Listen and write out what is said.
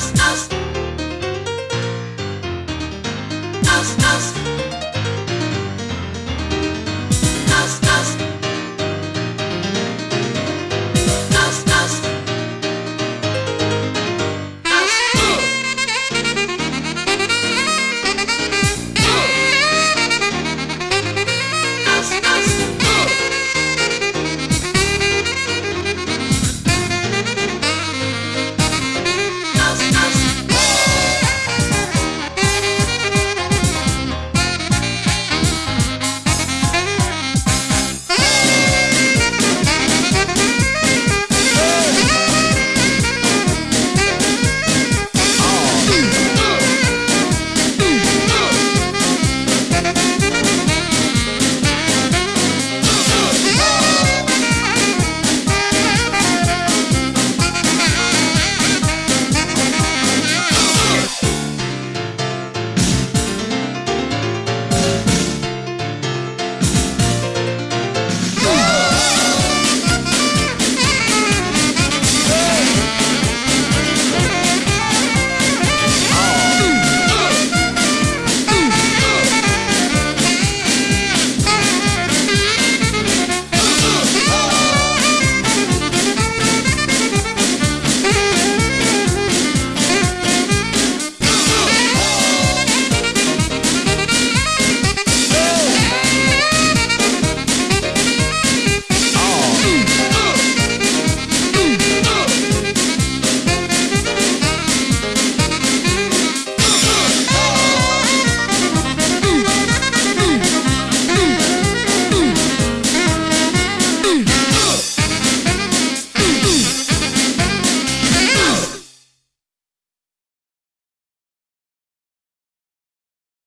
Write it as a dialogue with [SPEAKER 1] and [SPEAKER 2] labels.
[SPEAKER 1] out, out.